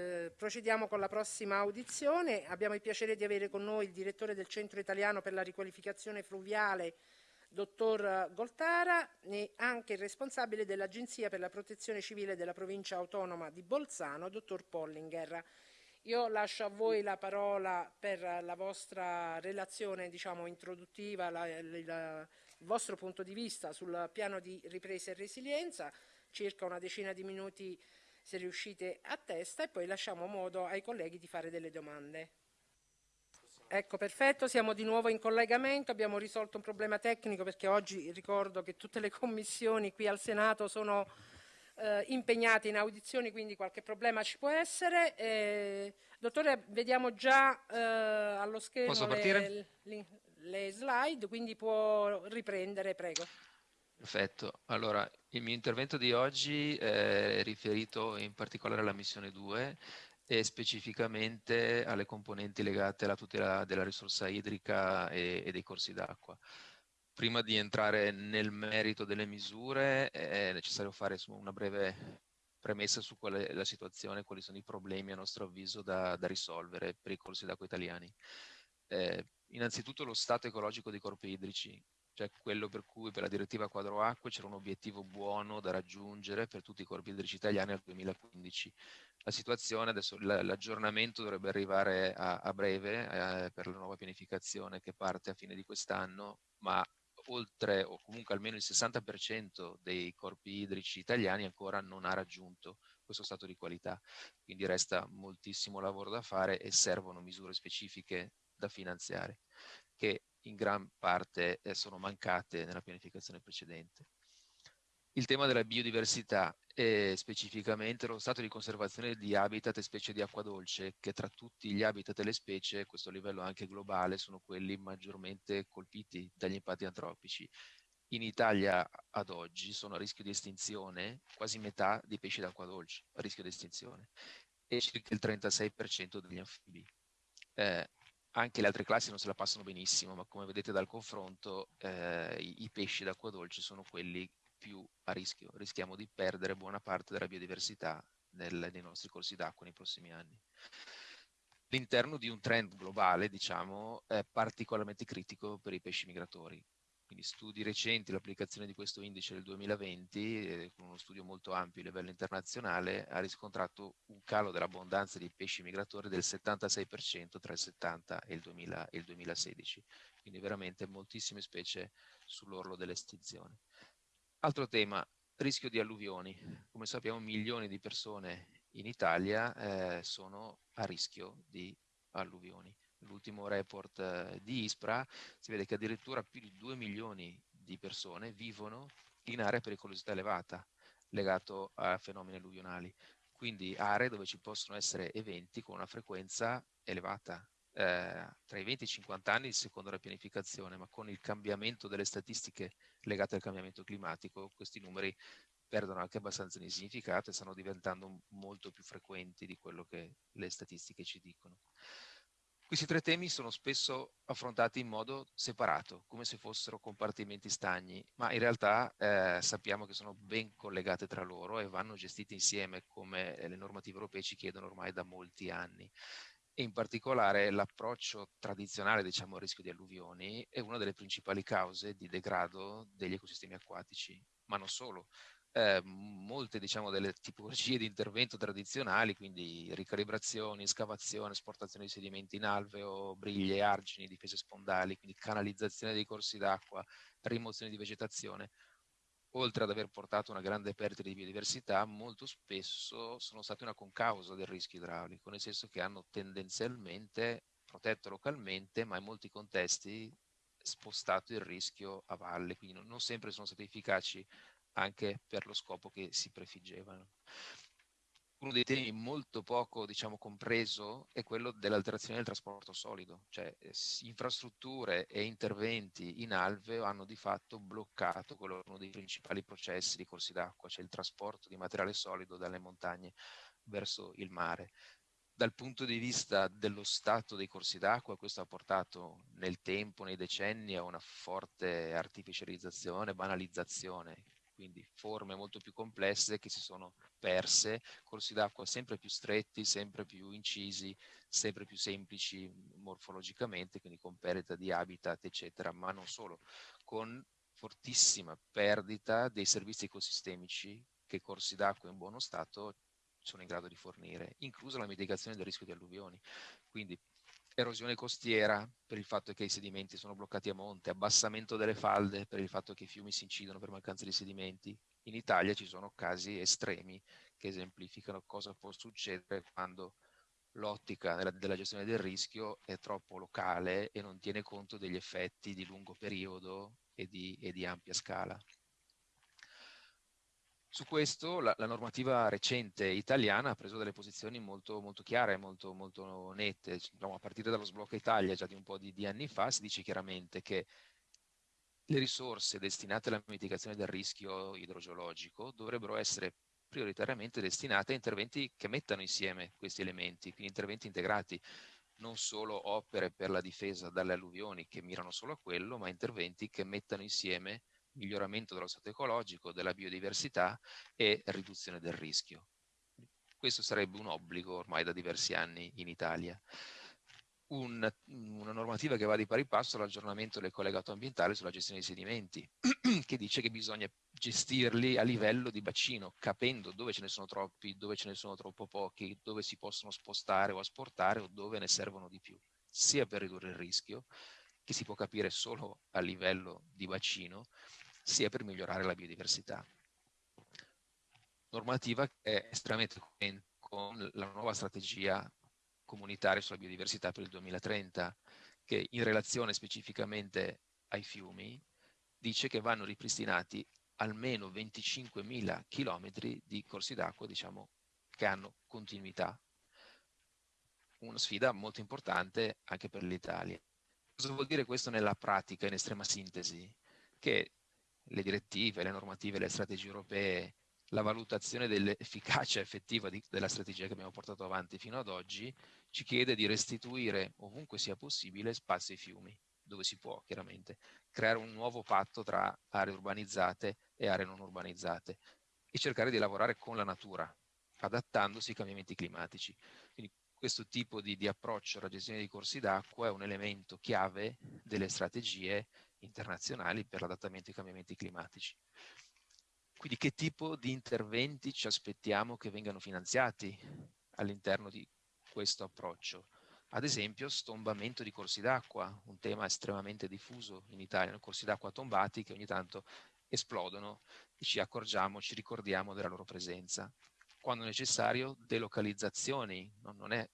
Eh, procediamo con la prossima audizione. Abbiamo il piacere di avere con noi il direttore del Centro Italiano per la riqualificazione fluviale, dottor Goltara, e anche il responsabile dell'Agenzia per la protezione civile della provincia autonoma di Bolzano, dottor Pollinger. Io lascio a voi la parola per la vostra relazione diciamo, introduttiva, la, la, il vostro punto di vista sul piano di ripresa e resilienza, circa una decina di minuti se riuscite a testa e poi lasciamo modo ai colleghi di fare delle domande. Ecco, perfetto, siamo di nuovo in collegamento, abbiamo risolto un problema tecnico perché oggi ricordo che tutte le commissioni qui al Senato sono eh, impegnate in audizioni, quindi qualche problema ci può essere. Eh, dottore, vediamo già eh, allo schermo le, le, le slide, quindi può riprendere, prego. Perfetto, allora il mio intervento di oggi è riferito in particolare alla missione 2 e specificamente alle componenti legate alla tutela della risorsa idrica e, e dei corsi d'acqua. Prima di entrare nel merito delle misure è necessario fare una breve premessa su qual è la situazione, quali sono i problemi a nostro avviso da, da risolvere per i corsi d'acqua italiani. Eh, innanzitutto lo stato ecologico dei corpi idrici, cioè quello per cui per la direttiva quadro acque c'era un obiettivo buono da raggiungere per tutti i corpi idrici italiani al 2015. La situazione, adesso l'aggiornamento dovrebbe arrivare a, a breve eh, per la nuova pianificazione che parte a fine di quest'anno, ma oltre o comunque almeno il 60% dei corpi idrici italiani ancora non ha raggiunto questo stato di qualità. Quindi resta moltissimo lavoro da fare e servono misure specifiche da finanziare che in gran parte eh, sono mancate nella pianificazione precedente. Il tema della biodiversità e specificamente lo stato di conservazione di habitat e specie di acqua dolce, che tra tutti gli habitat e le specie, a questo livello anche globale, sono quelli maggiormente colpiti dagli impatti antropici. In Italia ad oggi sono a rischio di estinzione quasi metà dei pesci d'acqua dolce, a rischio di estinzione, e circa il 36% degli anfibi. Eh, anche le altre classi non se la passano benissimo, ma come vedete dal confronto eh, i, i, pesci d'acqua dolce sono quelli più a rischio. Rischiamo di perdere buona parte della biodiversità nel, nei nostri corsi d'acqua nei prossimi anni. All'interno di un trend globale, diciamo, è particolarmente critico per i pesci migratori. Quindi studi recenti, l'applicazione di questo indice del 2020, eh, con uno studio molto ampio a livello internazionale, ha riscontrato un calo dell'abbondanza di pesci migratori del 76% tra il 70 e il, 2000, e il 2016. Quindi veramente moltissime specie sull'orlo dell'estinzione. Altro tema, rischio di alluvioni. Come sappiamo milioni di persone in Italia eh, sono a rischio di alluvioni l'ultimo report eh, di ISPRA, si vede che addirittura più di 2 milioni di persone vivono in aree a pericolosità elevata legato a fenomeni alluvionali, quindi aree dove ci possono essere eventi con una frequenza elevata, eh, tra i 20 e i 50 anni secondo la pianificazione, ma con il cambiamento delle statistiche legate al cambiamento climatico, questi numeri perdono anche abbastanza di significato e stanno diventando molto più frequenti di quello che le statistiche ci dicono. Questi tre temi sono spesso affrontati in modo separato, come se fossero compartimenti stagni, ma in realtà eh, sappiamo che sono ben collegate tra loro e vanno gestite insieme come le normative europee ci chiedono ormai da molti anni. E in particolare l'approccio tradizionale diciamo, al rischio di alluvioni è una delle principali cause di degrado degli ecosistemi acquatici, ma non solo eh, molte diciamo, delle tipologie di intervento tradizionali, quindi ricalibrazioni, scavazione, esportazione di sedimenti in alveo, briglie, argini, difese spondali, quindi canalizzazione dei corsi d'acqua, rimozione di vegetazione, oltre ad aver portato una grande perdita di biodiversità, molto spesso sono stati una concausa del rischio idraulico, nel senso che hanno tendenzialmente protetto localmente, ma in molti contesti spostato il rischio a valle, quindi non sempre sono stati efficaci anche per lo scopo che si prefiggevano. Uno dei temi molto poco diciamo, compreso è quello dell'alterazione del trasporto solido, cioè eh, infrastrutture e interventi in alveo hanno di fatto bloccato quello uno dei principali processi di corsi d'acqua, cioè il trasporto di materiale solido dalle montagne verso il mare. Dal punto di vista dello stato dei corsi d'acqua, questo ha portato nel tempo, nei decenni, a una forte artificializzazione, banalizzazione, quindi forme molto più complesse che si sono perse, corsi d'acqua sempre più stretti, sempre più incisi, sempre più semplici morfologicamente, quindi con perdita di habitat, eccetera, ma non solo, con fortissima perdita dei servizi ecosistemici che corsi d'acqua in buono stato sono in grado di fornire, inclusa la mitigazione del rischio di alluvioni. Quindi erosione costiera per il fatto che i sedimenti sono bloccati a monte, abbassamento delle falde per il fatto che i fiumi si incidono per mancanza di sedimenti. In Italia ci sono casi estremi che esemplificano cosa può succedere quando l'ottica della, della, gestione del rischio è troppo locale e non tiene conto degli effetti di lungo periodo e di, e di ampia scala. Su questo la, la, normativa recente italiana ha preso delle posizioni molto, molto chiare, molto, molto nette. Diciamo, a partire dallo sblocco Italia, già di un po' di, di anni fa, si dice chiaramente che le risorse destinate alla mitigazione del rischio idrogeologico dovrebbero essere prioritariamente destinate a interventi che mettano insieme questi elementi, quindi interventi integrati, non solo opere per la difesa dalle alluvioni che mirano solo a quello, ma interventi che mettano insieme miglioramento dello stato ecologico, della biodiversità e riduzione del rischio. Questo sarebbe un obbligo ormai da diversi anni in Italia un, una normativa che va di pari passo all'aggiornamento del collegato ambientale sulla gestione dei sedimenti, che dice che bisogna gestirli a livello di bacino, capendo dove ce ne sono troppi, dove ce ne sono troppo pochi, dove si possono spostare o asportare o dove ne servono di più, sia per ridurre il rischio, che si può capire solo a livello di bacino, sia per migliorare la biodiversità. Normativa che è estremamente coerente con la nuova strategia comunitario sulla biodiversità per il 2030, che in relazione specificamente ai fiumi dice che vanno ripristinati almeno 25.000 chilometri di corsi d'acqua, diciamo, che hanno continuità. Una sfida molto importante anche per l'Italia. Cosa vuol dire questo nella pratica, in estrema sintesi? Che le direttive, le normative, le strategie europee la valutazione dell'efficacia effettiva di, della strategia che abbiamo portato avanti fino ad oggi ci chiede di restituire ovunque sia possibile spazi ai fiumi, dove si può chiaramente, creare un nuovo patto tra aree urbanizzate e aree non urbanizzate e cercare di lavorare con la natura, adattandosi ai cambiamenti climatici. Quindi questo tipo di, di approccio alla gestione dei corsi d'acqua è un elemento chiave delle strategie internazionali per l'adattamento ai cambiamenti climatici. Quindi che tipo di interventi ci aspettiamo che vengano finanziati all'interno di questo approccio? Ad esempio stombamento di corsi d'acqua, un tema estremamente diffuso in Italia, corsi d'acqua tombati che ogni tanto esplodono e ci accorgiamo, ci ricordiamo della loro presenza. Quando necessario delocalizzazioni, non è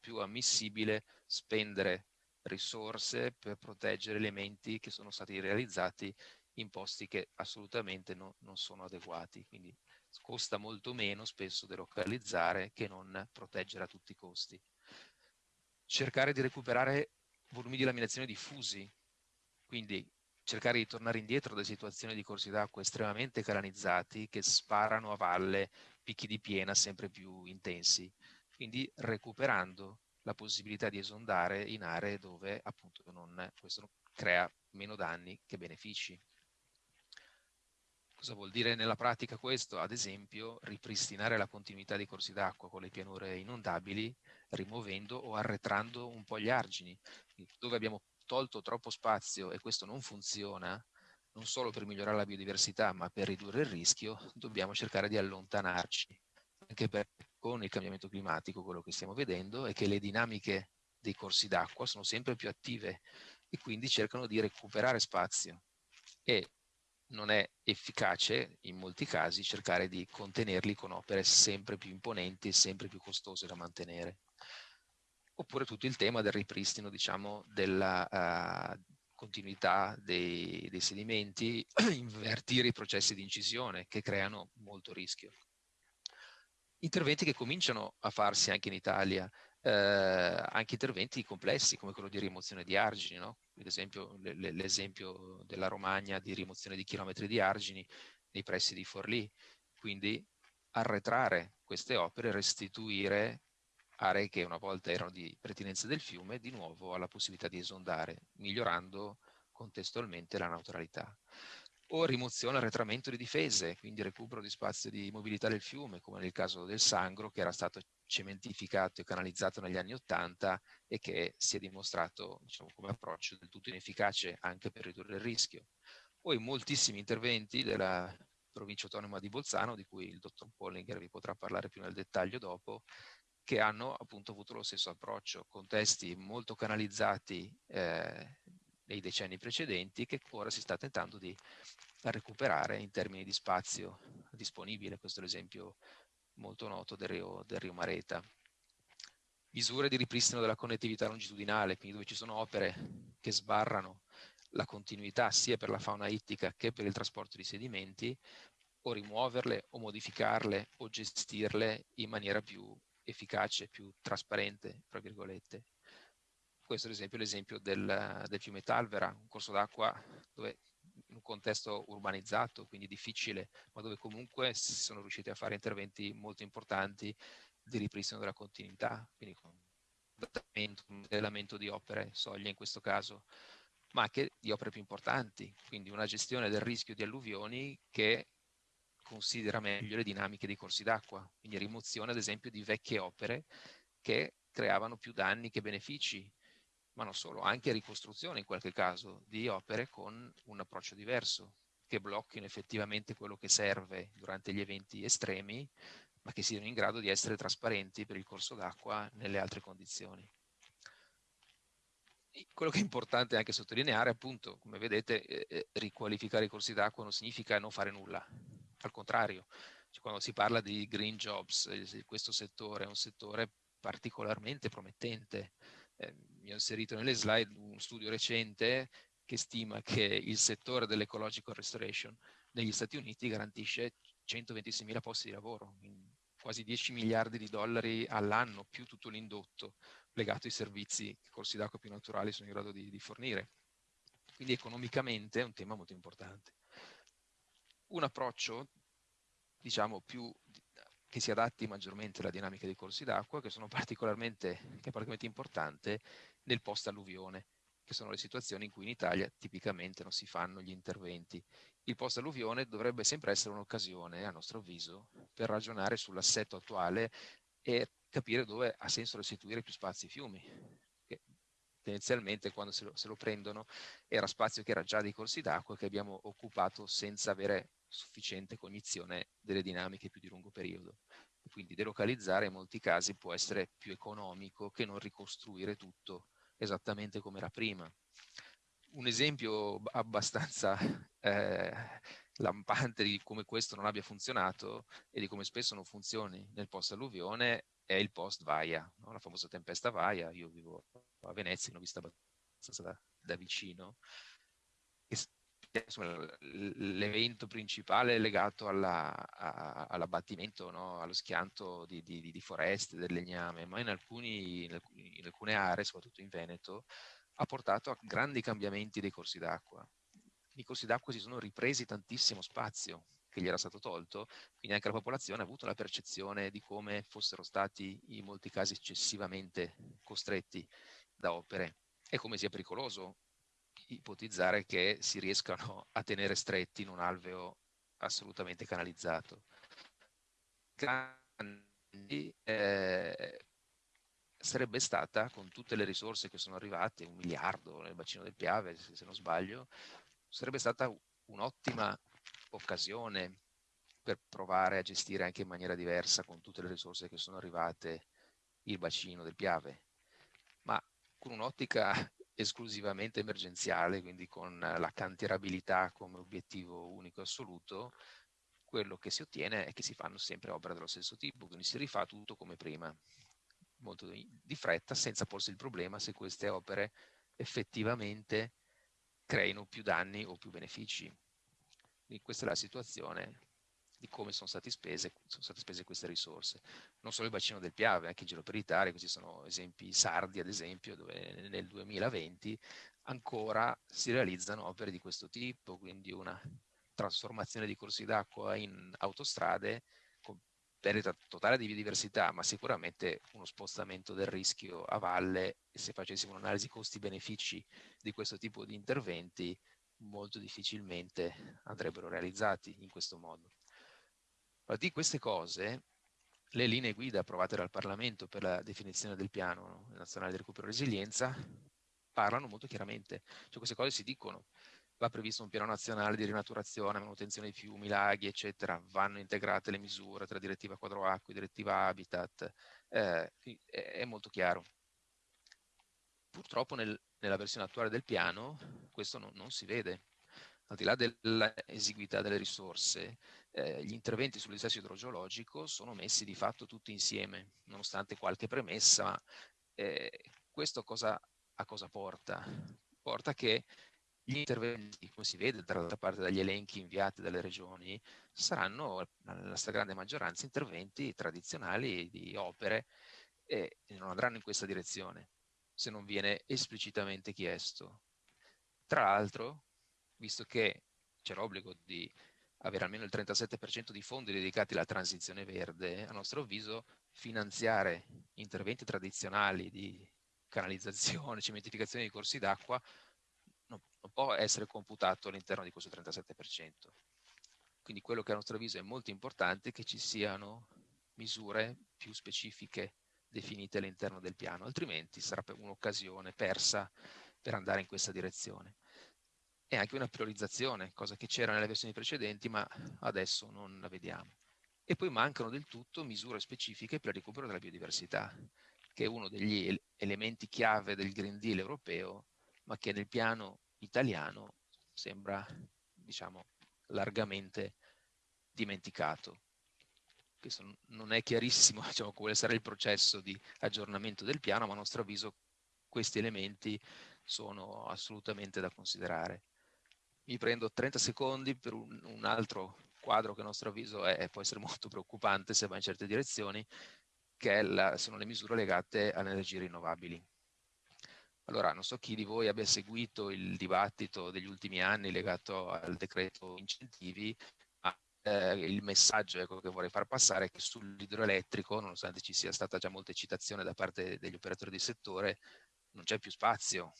più ammissibile spendere risorse per proteggere elementi che sono stati realizzati in posti che assolutamente no, non sono adeguati. Quindi costa molto meno spesso delocalizzare che non proteggere a tutti i costi. Cercare di recuperare volumi di laminazione diffusi, quindi cercare di tornare indietro da situazioni di corsi d'acqua estremamente canalizzati che sparano a valle picchi di piena sempre più intensi, quindi recuperando la possibilità di esondare in aree dove appunto non, questo crea meno danni che benefici. Cosa vuol dire nella pratica questo? Ad esempio ripristinare la continuità dei corsi d'acqua con le pianure inondabili rimuovendo o arretrando un po' gli argini. Dove abbiamo tolto troppo spazio e questo non funziona, non solo per migliorare la biodiversità ma per ridurre il rischio, dobbiamo cercare di allontanarci. Anche perché con il cambiamento climatico quello che stiamo vedendo è che le dinamiche dei corsi d'acqua sono sempre più attive e quindi cercano di recuperare spazio e non è efficace in molti casi cercare di contenerli con opere sempre più imponenti e sempre più costose da mantenere. Oppure tutto il tema del ripristino, diciamo, della uh, continuità dei, dei sedimenti, invertire i processi di incisione che creano molto rischio. Interventi che cominciano a farsi anche in Italia, eh, anche interventi complessi come quello di rimozione di argini, no? l'esempio della Romagna di rimozione di chilometri di argini nei pressi di Forlì, quindi arretrare queste opere, restituire aree che una volta erano di pertinenza del fiume di nuovo alla possibilità di esondare, migliorando contestualmente la neutralità. O rimozione arretramento di difese, quindi recupero di spazio di mobilità del fiume, come nel caso del Sangro, che era stato cementificato e canalizzato negli anni Ottanta e che si è dimostrato diciamo, come approccio del tutto inefficace anche per ridurre il rischio. In moltissimi interventi della provincia autonoma di Bolzano, di cui il dottor Pollinger vi potrà parlare più nel dettaglio dopo, che hanno appunto avuto lo stesso approccio, contesti molto canalizzati eh, nei decenni precedenti che ora si sta tentando di recuperare in termini di spazio disponibile, questo è l'esempio molto noto del Rio, del Rio Mareta. Misure di ripristino della connettività longitudinale, quindi dove ci sono opere che sbarrano la continuità sia per la fauna ittica che per il trasporto di sedimenti, o rimuoverle o modificarle o gestirle in maniera più efficace, più trasparente, tra virgolette. Questo ad esempio è l'esempio del, del fiume Talvera, un corso d'acqua dove in un contesto urbanizzato, quindi difficile, ma dove comunque si sono riusciti a fare interventi molto importanti di ripristino della continuità, quindi con modellamento di opere, soglie in questo caso, ma anche di opere più importanti, quindi una gestione del rischio di alluvioni che considera meglio le dinamiche dei corsi d'acqua, quindi rimozione ad esempio di vecchie opere che creavano più danni che benefici, ma non solo, anche ricostruzione in qualche caso di opere con un approccio diverso, che blocchino effettivamente quello che serve durante gli eventi estremi, ma che siano in grado di essere trasparenti per il corso d'acqua nelle altre condizioni. Quello che è importante anche sottolineare, appunto, come vedete, eh, eh riqualificare i corsi d'acqua non significa non fare nulla, al contrario, cioè, quando si parla di green jobs, eh, questo settore è un settore particolarmente promettente. Eh, mi ho inserito nelle slide un studio recente che stima che il settore dell'ecological restoration negli Stati Uniti garantisce 126 posti di lavoro, quasi 10 miliardi di dollari all'anno, più tutto l'indotto legato ai servizi che corsi d'acqua più naturali sono in grado di, di fornire. Quindi economicamente è un tema molto importante un approccio, diciamo, più che si adatti maggiormente alla dinamica dei corsi d'acqua, che, che è particolarmente importante nel post-alluvione, che sono le situazioni in cui in Italia tipicamente non si fanno gli interventi. Il post-alluvione dovrebbe sempre essere un'occasione, a nostro avviso, per ragionare sull'assetto attuale e capire dove ha senso restituire più spazi ai fiumi, tendenzialmente quando se lo, se lo, prendono era spazio che era già dei corsi d'acqua che abbiamo occupato senza avere sufficiente cognizione delle dinamiche più di lungo periodo. Quindi delocalizzare in molti casi può essere più economico che non ricostruire tutto esattamente come era prima. Un esempio abbastanza eh, lampante di come questo non abbia funzionato e di come spesso non funzioni nel post-alluvione è il post-Vaia, no? la famosa tempesta Vaia. Io vivo a Venezia, l'ho vista abbastanza da, da vicino. L'evento principale legato all'abbattimento, no? allo schianto di, di, di, foreste, del legname, ma in, alcuni, in, alcuni, in alcune aree, soprattutto in Veneto, ha portato a grandi cambiamenti dei corsi d'acqua. I corsi d'acqua si sono ripresi tantissimo spazio che gli era stato tolto, quindi anche la popolazione ha avuto la percezione di come fossero stati in molti casi eccessivamente costretti da opere e come sia pericoloso ipotizzare che si riescano a tenere stretti in un alveo assolutamente canalizzato. Grandi, eh, sarebbe stata, con tutte le risorse che sono arrivate, un miliardo nel bacino del Piave, se, se non sbaglio, sarebbe stata un'ottima occasione per provare a gestire anche in maniera diversa, con tutte le risorse che sono arrivate, il bacino del Piave. Ma con un'ottica esclusivamente emergenziale, quindi con la cantierabilità come obiettivo unico assoluto, quello che si ottiene è che si fanno sempre opere dello stesso tipo, quindi si rifà tutto come prima, molto di fretta, senza porsi il problema se queste opere effettivamente creino più danni o più benefici. Quindi questa è la situazione di come sono, spese, sono state spese queste risorse. Non solo il bacino del Piave, anche in giro per l'Italia, questi sono esempi sardi ad esempio, dove nel 2020 ancora si realizzano opere di questo tipo, quindi una trasformazione di corsi d'acqua in autostrade con perdita totale di biodiversità, ma sicuramente uno spostamento del rischio a valle se facessimo un'analisi costi-benefici di questo tipo di interventi molto difficilmente andrebbero realizzati in questo modo. Di queste cose, le linee guida approvate dal Parlamento per la definizione del piano nazionale di recupero e resilienza parlano molto chiaramente, cioè queste cose si dicono, va previsto un piano nazionale di rinaturazione, manutenzione dei fiumi, laghi, eccetera, vanno integrate le misure tra direttiva quadro acqui, direttiva habitat, eh, è molto chiaro. Purtroppo nel, nella versione attuale del piano questo non, non si vede. Al di là dell'esiguità delle risorse, eh, gli interventi sul dissesto idrogeologico sono messi di fatto tutti insieme, nonostante qualche premessa. Eh, questo cosa, a cosa porta? Porta che gli interventi, come si vede dall'altra parte dagli elenchi inviati dalle regioni, saranno nella stragrande maggioranza interventi tradizionali di opere e non andranno in questa direzione se non viene esplicitamente chiesto. Tra l'altro, visto che c'è l'obbligo di avere almeno il 37% di fondi dedicati alla transizione verde, a nostro avviso finanziare interventi tradizionali di canalizzazione, cementificazione di corsi d'acqua non, non può essere computato all'interno di questo 37%. Quindi quello che a nostro avviso è molto importante è che ci siano misure più specifiche definite all'interno del piano, altrimenti sarà un'occasione persa per andare in questa direzione. E anche una priorizzazione, cosa che c'era nelle versioni precedenti, ma adesso non la vediamo. E poi mancano del tutto misure specifiche per il recupero della biodiversità, che è uno degli elementi chiave del Green Deal europeo, ma che nel piano italiano sembra, diciamo, largamente dimenticato questo non è chiarissimo diciamo, quale sarà il processo di aggiornamento del piano, ma a nostro avviso questi elementi sono assolutamente da considerare. Mi prendo 30 secondi per un, un altro quadro che a nostro avviso è, può essere molto preoccupante se va in certe direzioni, che la, sono le misure legate alle energie rinnovabili. Allora, non so chi di voi abbia seguito il dibattito degli ultimi anni legato al decreto incentivi, eh, il messaggio ecco, che vorrei far passare è che sull'idroelettrico, nonostante ci sia stata già molta eccitazione da parte degli operatori di settore, non c'è più spazio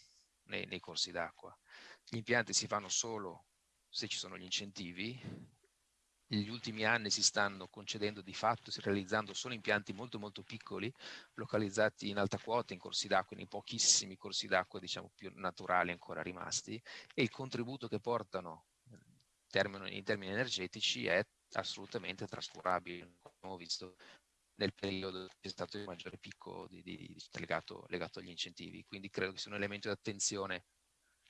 nei, nei corsi d'acqua. Gli impianti si fanno solo se ci sono gli incentivi. Negli ultimi anni si stanno concedendo di fatto, si realizzando solo impianti molto molto piccoli, localizzati in alta quota, in corsi d'acqua, in pochissimi corsi d'acqua diciamo più naturali ancora rimasti, e il contributo che portano in termini energetici è assolutamente trascurabile, come abbiamo visto nel periodo che è stato il maggiore picco di, di, legato, legato, agli incentivi. Quindi credo che sia un elemento di attenzione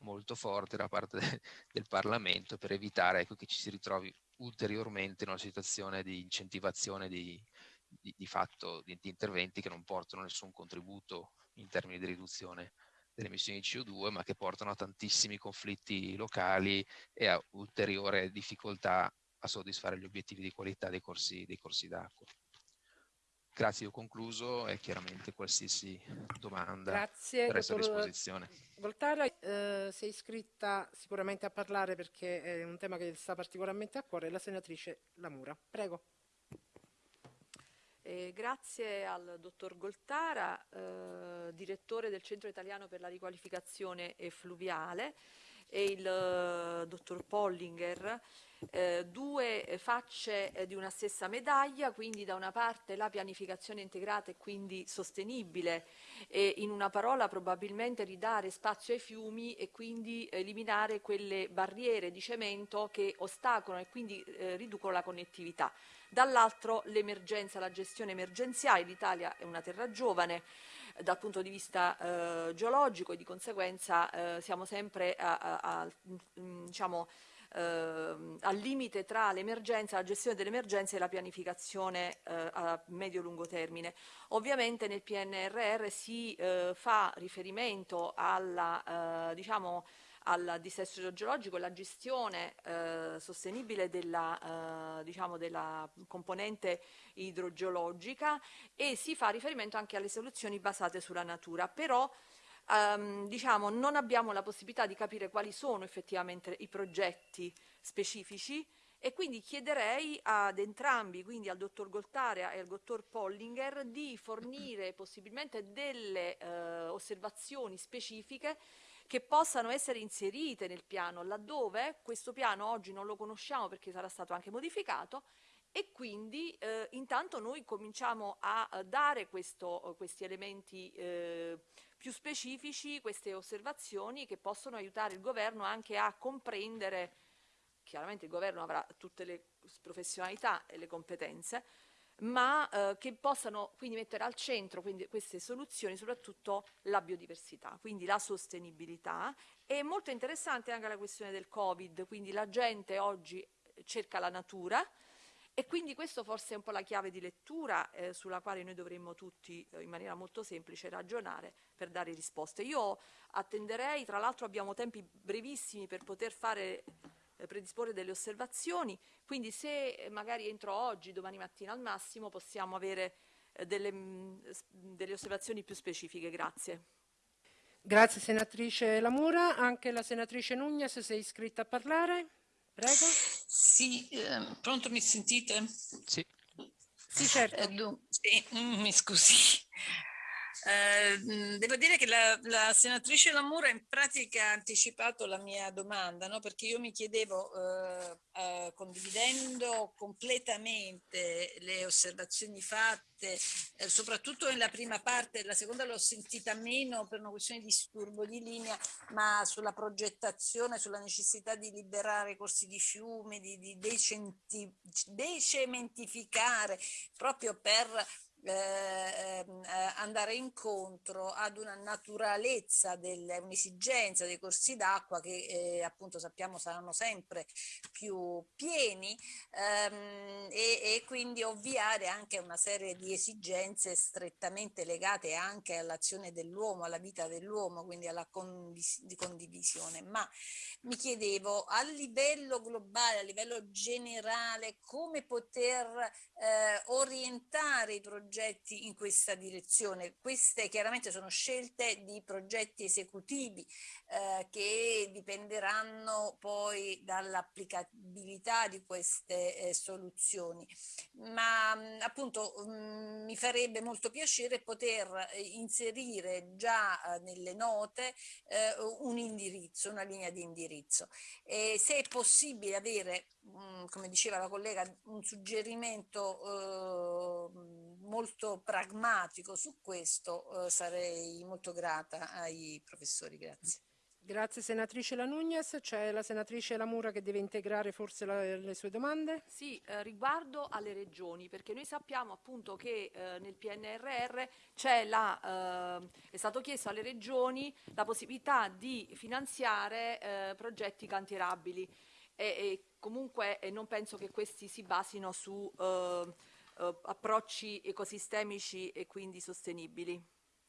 molto forte da parte de, del Parlamento per evitare ecco, che ci si ritrovi ulteriormente in una situazione di incentivazione di, di fatto di, interventi che non portano nessun contributo in termini di riduzione delle emissioni di CO2, ma che portano a tantissimi conflitti locali e a ulteriore difficoltà a soddisfare gli obiettivi di qualità dei corsi, dei corsi d'acqua. Grazie, ho concluso e chiaramente qualsiasi domanda Grazie, resto a disposizione. Voltara, eh, sei iscritta sicuramente a parlare perché è un tema che sta particolarmente a cuore, la senatrice Lamura. Prego. Eh, grazie al dottor Goltara, eh, direttore del Centro Italiano per la Riqualificazione Fluviale, e il eh, dottor Pollinger, eh, due facce eh, di una stessa medaglia, quindi da una parte la pianificazione integrata e quindi sostenibile e in una parola probabilmente ridare spazio ai fiumi e quindi eliminare quelle barriere di cemento che ostacolano e quindi eh, riducono la connettività. Dall'altro l'emergenza, la gestione emergenziale, l'Italia è una terra giovane eh, dal punto di vista eh, geologico e di conseguenza eh, siamo sempre a, a, a, mm, diciamo, eh, al limite tra l'emergenza, la gestione dell'emergenza e la pianificazione eh, a medio-lungo termine. Ovviamente nel PNRR si eh, fa riferimento alla diciamo, al dissesto idrogeologico e la gestione eh, sostenibile della, eh, diciamo della, componente idrogeologica e si fa riferimento anche alle soluzioni basate sulla natura, però ehm, diciamo, non abbiamo la possibilità di capire quali sono effettivamente i progetti specifici e quindi chiederei ad entrambi, quindi al dottor Goltarea e al dottor Pollinger, di fornire possibilmente delle eh, osservazioni specifiche che possano essere inserite nel piano, laddove questo piano oggi non lo conosciamo perché sarà stato anche modificato e quindi eh, intanto noi cominciamo a, a dare questo, questi elementi eh, più specifici, queste osservazioni che possono aiutare il governo anche a comprendere, chiaramente il governo avrà tutte le professionalità e le competenze, ma eh, che possano quindi mettere al centro queste soluzioni soprattutto la biodiversità, quindi la sostenibilità. È molto interessante anche la questione del Covid, quindi la gente oggi cerca la natura, e quindi questo forse è un po' la chiave di lettura eh, sulla quale noi dovremmo tutti eh, in maniera molto semplice ragionare per dare risposte. Io attenderei, tra l'altro abbiamo tempi brevissimi per poter fare eh, predisporre delle osservazioni, quindi se eh, magari entro oggi, domani mattina al massimo, possiamo avere eh, delle, mm, delle osservazioni più specifiche. Grazie. Grazie senatrice Lamura, anche la senatrice Nugnes si è iscritta a parlare. Prego. Sì, eh, pronto mi sentite? Sì. Sì, certo. Eh, sì, mm, mi scusi. Eh, devo dire che la, la, senatrice Lamura in pratica ha anticipato la mia domanda, no? perché io mi chiedevo, eh, eh, condividendo completamente le osservazioni fatte, eh, soprattutto nella prima parte, la seconda l'ho sentita meno per una questione di disturbo di linea, ma sulla progettazione, sulla necessità di liberare corsi di fiume, di, di decementificare proprio per eh, ehm, eh, andare incontro ad una naturalezza, un'esigenza dei corsi d'acqua che eh, appunto sappiamo saranno sempre più pieni ehm, e, e, quindi ovviare anche una serie di esigenze strettamente legate anche all'azione dell'uomo, alla vita dell'uomo, quindi alla condivis condivisione. Ma mi chiedevo a livello globale, a livello generale, come poter eh, orientare i progetti in questa direzione. Queste chiaramente sono scelte di progetti esecutivi eh, che dipenderanno poi dall'applicabilità di queste eh, soluzioni. Ma mh, appunto mh, mi farebbe molto piacere poter eh, inserire già eh, nelle note eh, un indirizzo, una linea di indirizzo. E se è possibile avere, mh, come diceva la collega, un suggerimento molto pragmatico su questo, sarei molto grata ai professori. Grazie. Grazie senatrice La Nunez, c'è la senatrice Lamura che deve integrare forse la, le sue domande. Sì, eh, riguardo alle regioni, perché noi sappiamo appunto che eh, nel PNRR la, eh, è stato chiesto alle regioni la possibilità di finanziare eh, progetti cantierabili e, e comunque non penso che questi si basino su eh, approcci ecosistemici e quindi sostenibili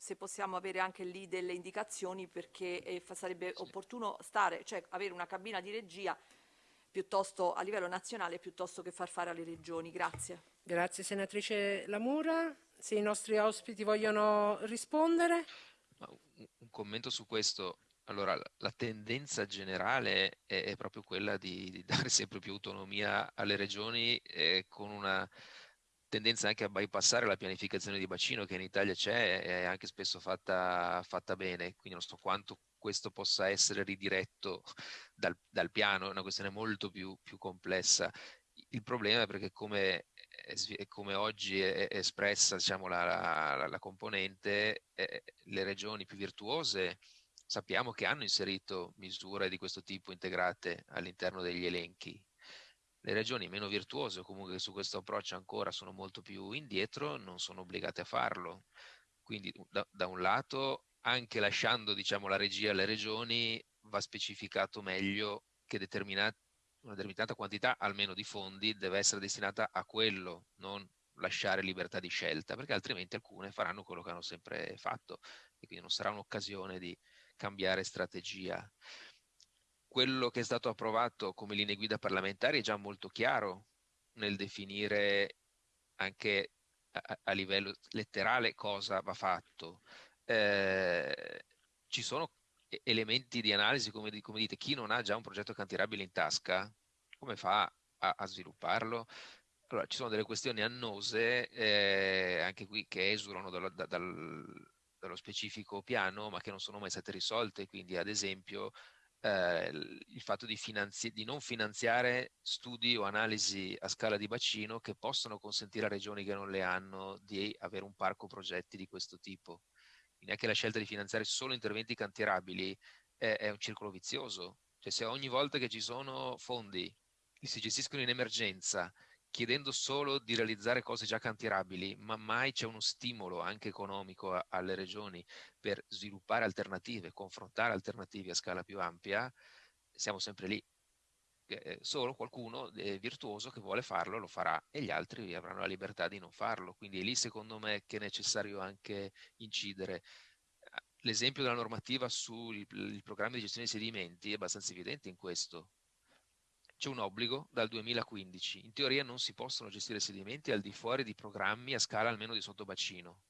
se possiamo avere anche lì delle indicazioni perché eh, sarebbe sì. opportuno stare, cioè avere una cabina di regia piuttosto a livello nazionale piuttosto che far fare alle regioni. Grazie. Grazie senatrice Lamura. Se i nostri ospiti vogliono rispondere. Un, un commento su questo. Allora, la tendenza generale è, è proprio quella di, di, dare sempre più autonomia alle regioni eh, con una tendenza anche a bypassare la pianificazione di bacino che in Italia c'è e è anche spesso fatta, fatta, bene, quindi non so quanto questo possa essere ridiretto dal, dal piano, è una questione molto più, più, complessa. Il problema è perché come, come oggi è, espressa diciamo, la, la, la componente, eh, le regioni più virtuose sappiamo che hanno inserito misure di questo tipo integrate all'interno degli elenchi le regioni meno virtuose o comunque su questo approccio ancora sono molto più indietro non sono obbligate a farlo. Quindi da, da un lato, anche lasciando diciamo, la regia alle regioni, va specificato meglio che determinat una determinata quantità almeno di fondi deve essere destinata a quello, non lasciare libertà di scelta, perché altrimenti alcune faranno quello che hanno sempre fatto e quindi non sarà un'occasione di cambiare strategia quello che è stato approvato come linee guida parlamentari è già molto chiaro nel definire anche a, a livello letterale cosa va fatto. Eh, ci sono elementi di analisi, come, come, dite, chi non ha già un progetto cantierabile in tasca, come fa a, a svilupparlo? Allora, ci sono delle questioni annose, eh, anche qui, che esulano dal, dal, dallo specifico piano, ma che non sono mai state risolte. Quindi, ad esempio, eh, il fatto di, di, non finanziare studi o analisi a scala di bacino che possono consentire a regioni che non le hanno di avere un parco progetti di questo tipo. Quindi anche la scelta di finanziare solo interventi cantierabili è, è un circolo vizioso. Cioè se ogni volta che ci sono fondi che si gestiscono in emergenza chiedendo solo di realizzare cose già cantierabili, ma mai c'è uno stimolo anche economico a, alle regioni per sviluppare alternative, confrontare alternative a scala più ampia, siamo sempre lì. Eh, solo qualcuno è virtuoso che vuole farlo lo farà e gli altri avranno la libertà di non farlo. Quindi è lì secondo me che è necessario anche incidere. L'esempio della normativa sui programmi di gestione dei sedimenti è abbastanza evidente in questo c'è un obbligo dal 2015. In teoria non si possono gestire sedimenti al di fuori di programmi a scala almeno di sottobacino.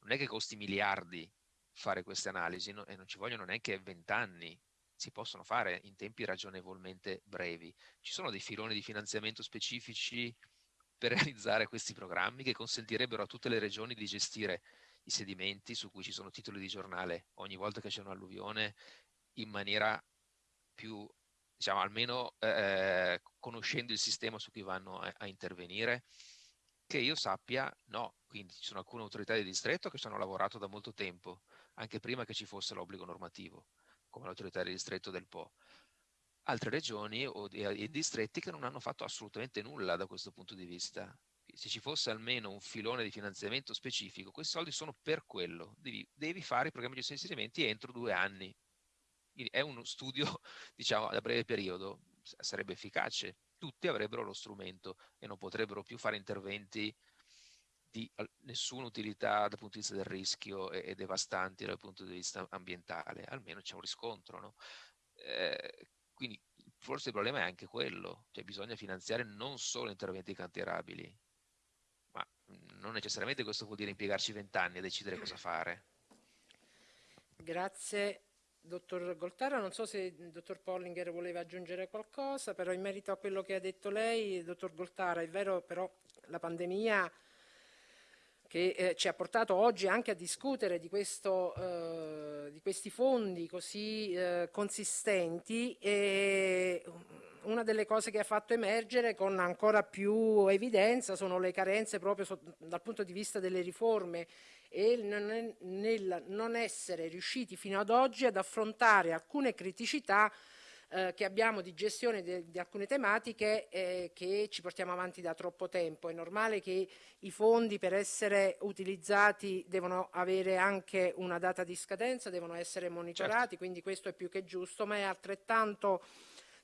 Non è che costi miliardi fare queste analisi no? e non ci vogliono neanche vent'anni. Si possono fare in tempi ragionevolmente brevi. Ci sono dei filoni di finanziamento specifici per realizzare questi programmi che consentirebbero a tutte le regioni di gestire i sedimenti su cui ci sono titoli di giornale ogni volta che c'è un'alluvione in maniera più diciamo, almeno eh, conoscendo il sistema su cui vanno a, a, intervenire, che io sappia no, quindi ci sono alcune autorità di distretto che ci hanno lavorato da molto tempo, anche prima che ci fosse l'obbligo normativo, come l'autorità di distretto del Po. Altre regioni o i distretti che non hanno fatto assolutamente nulla da questo punto di vista. Se ci fosse almeno un filone di finanziamento specifico, questi soldi sono per quello. Devi, devi fare i programmi di di inserimenti entro due anni, quindi è uno studio, diciamo, da breve periodo, sarebbe efficace. Tutti avrebbero lo strumento e non potrebbero più fare interventi di nessuna utilità dal punto di vista del rischio e, e devastanti dal punto di vista ambientale, almeno c'è un riscontro. No? Eh, quindi forse il problema è anche quello, cioè bisogna finanziare non solo interventi cantierabili, ma non necessariamente questo vuol dire impiegarci vent'anni a decidere cosa fare. Grazie dottor Goltara, non so se il dottor Pollinger voleva aggiungere qualcosa, però in merito a quello che ha detto lei, dottor Goltara, è vero però la pandemia che eh, ci ha portato oggi anche a discutere di, questo, eh, di questi fondi così eh, consistenti e una delle cose che ha fatto emergere con ancora più evidenza sono le carenze proprio so, dal punto di vista delle riforme e nel non essere riusciti fino ad oggi ad affrontare alcune criticità eh, che abbiamo di gestione di alcune tematiche eh, che ci portiamo avanti da troppo tempo. È normale che i fondi per essere utilizzati devono avere anche una data di scadenza, devono essere monitorati, certo. quindi questo è più che giusto, ma è altrettanto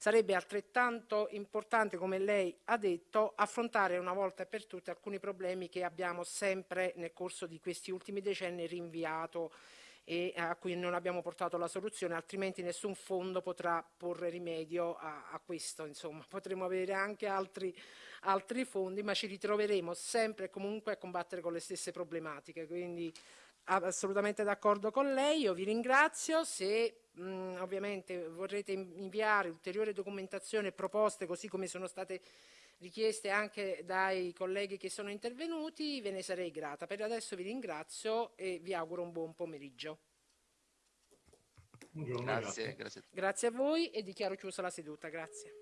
Sarebbe altrettanto importante, come lei ha detto, affrontare una volta per tutte alcuni problemi che abbiamo sempre nel corso di questi ultimi decenni rinviato e a cui non abbiamo portato la soluzione, altrimenti nessun fondo potrà porre rimedio a, a questo. Insomma. Potremo avere anche altri, altri fondi, ma ci ritroveremo sempre e comunque a combattere con le stesse problematiche. Quindi assolutamente d'accordo con lei, io vi ringrazio. Se mh, mm, ovviamente vorrete inviare ulteriore documentazione e proposte così come sono state richieste anche dai colleghi che sono intervenuti, ve ne sarei grata. Per adesso vi ringrazio e vi auguro un buon pomeriggio. Grazie, grazie. grazie a voi e dichiaro chiusa la seduta. Grazie.